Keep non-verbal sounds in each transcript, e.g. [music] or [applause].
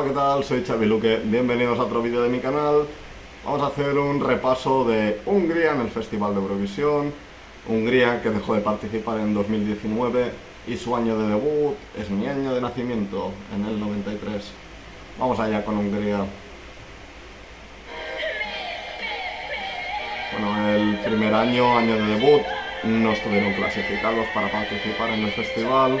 Hola, ¿qué tal? Soy Xavi Luque, bienvenidos a otro vídeo de mi canal. Vamos a hacer un repaso de Hungría en el Festival de Eurovisión. Hungría que dejó de participar en 2019 y su año de debut es mi año de nacimiento, en el 93. Vamos allá con Hungría. Bueno, el primer año, año de debut, no estuvieron clasificados para participar en el festival.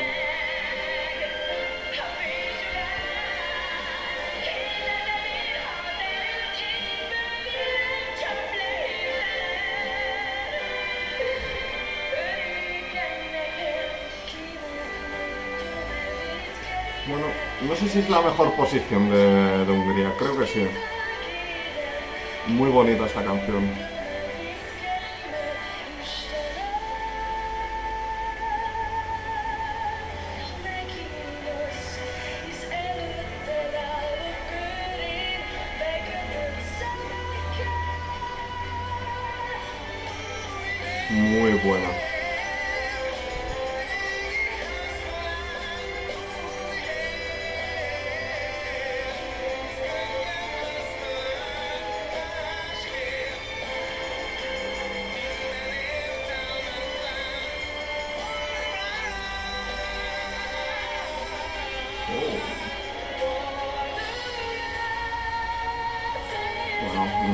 Bueno, no sé si es la mejor posición de, de Hungría, creo que sí. Muy bonita esta canción. Muy buena.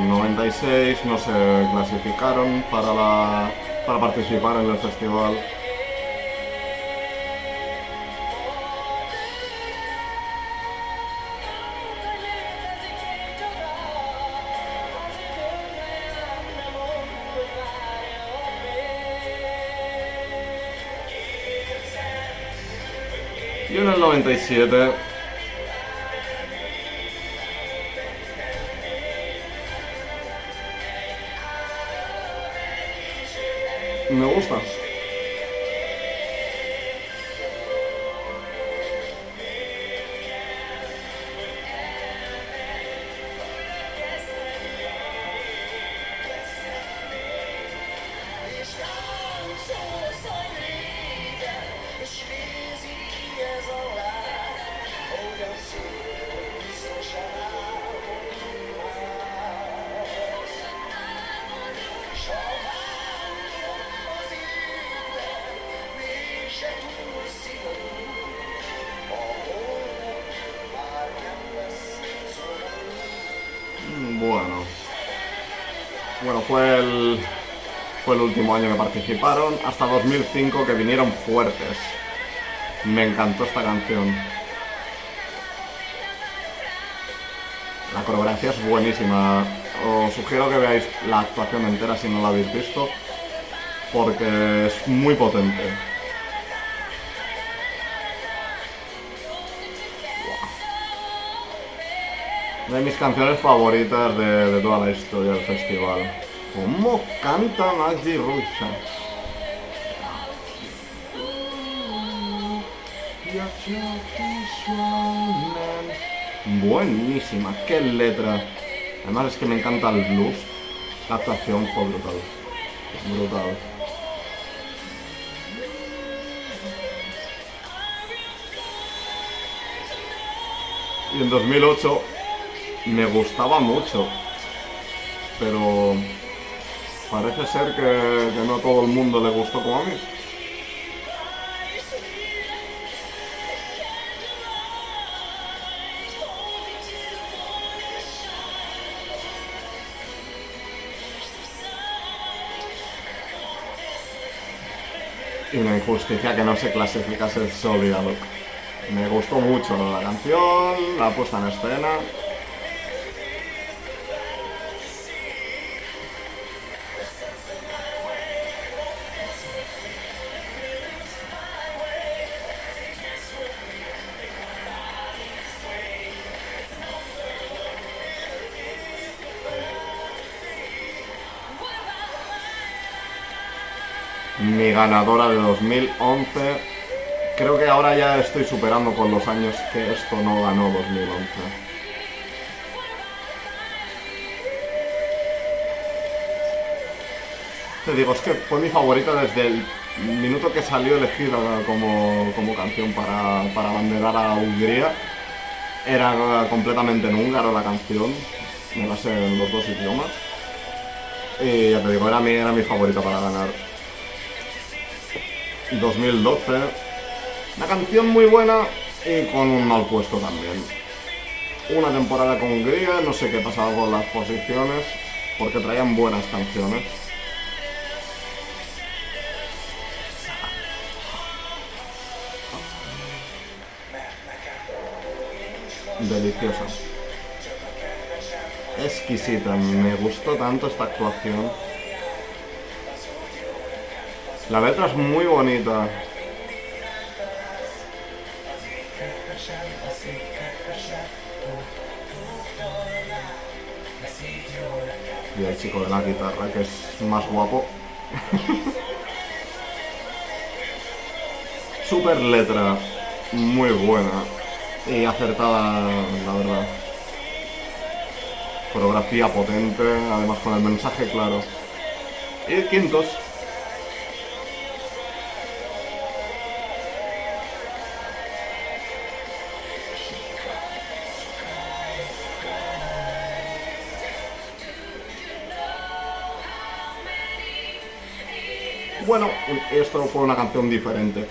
96 no se clasificaron para, la, para participar en el festival. Y en el 97 me gusta. Fue el, fue el último año que participaron, hasta 2005 que vinieron fuertes. Me encantó esta canción. La coreografía es buenísima. Os sugiero que veáis la actuación entera si no la habéis visto, porque es muy potente. De mis canciones favoritas de, de, toda la historia del festival. ¿Cómo canta Magdi Rusha? Buenísima, qué letra. Además es que me encanta el blues. La actuación fue brutal. Brutal. Y en 2008 me gustaba mucho, pero parece ser que, que, no a todo el mundo le gustó como a mí. Y una injusticia que no se clasificase el Solid Me gustó mucho la canción, la puesta en escena. Mi ganadora de 2011. Creo que ahora ya estoy superando con los años que esto no ganó 2011. Te digo, es que fue mi favorita desde el minuto que salió elegida como, como canción para, para banderar a Hungría. Era completamente en húngaro la canción, me la sé en los dos idiomas. Y ya te digo, era mi, era mi favorita para ganar. 2012. Una canción muy buena y con un mal puesto también. Una temporada con Hungría, no sé qué pasaba con las posiciones, porque traían buenas canciones. Deliciosa. Exquisita, me gustó tanto esta actuación. La letra es muy bonita. Y el chico de la guitarra, que es más guapo. [laughs] Super letra, muy buena y acertada, la verdad. Coreografía potente, además con el mensaje claro. Y quintos. Bueno, esto fue una canción diferente.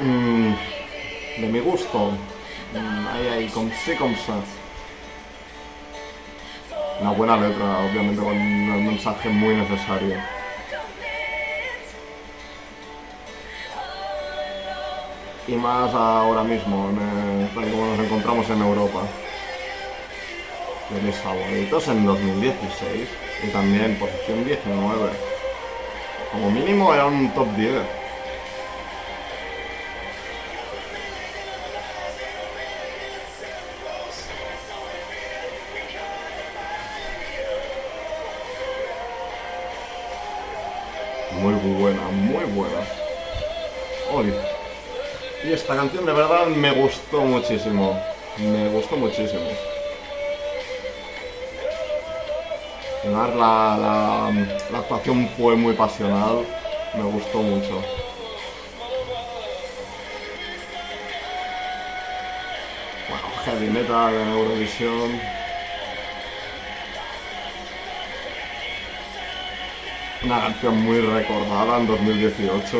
Mm, de mi gusto. Mm, ahí, ahí, con sí, con sa. Una buena letra, obviamente con un mensaje muy necesario. Y más ahora mismo, en, tal como nos encontramos en Europa. De mis favoritos en 2016 y también posición 19. Como mínimo era un top 10. Muy buena, muy buena. Hoy. Y esta canción de verdad me gustó muchísimo. Me gustó muchísimo. La, la, la, actuación fue muy pasional, me gustó mucho. Bueno, heavy metal en Eurovisión. Una canción muy recordada en 2018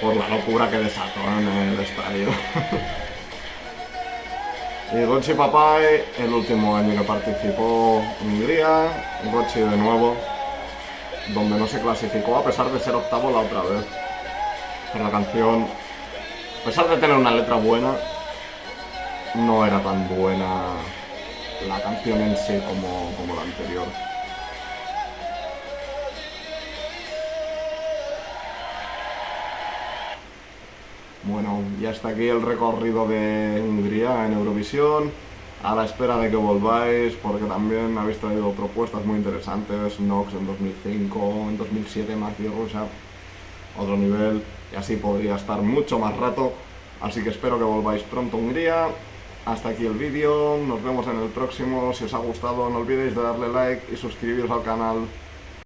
por la locura que desató en el estadio. [laughs] Y Gochi Papai, el último año que participó Hungría, Gochi de nuevo, donde no se clasificó a pesar de ser octavo la otra vez. Pero la canción, a pesar de tener una letra buena, no era tan buena la canción en sí como, como la anterior. Bueno, y hasta aquí el recorrido de Hungría en Eurovisión. A la espera de que volváis, porque también habéis traído propuestas muy interesantes. Nox en 2005, en 2007 más Rusia, otro nivel, y así podría estar mucho más rato. Así que espero que volváis pronto a Hungría. Hasta aquí el vídeo, nos vemos en el próximo. Si os ha gustado no olvidéis de darle like y suscribiros al canal.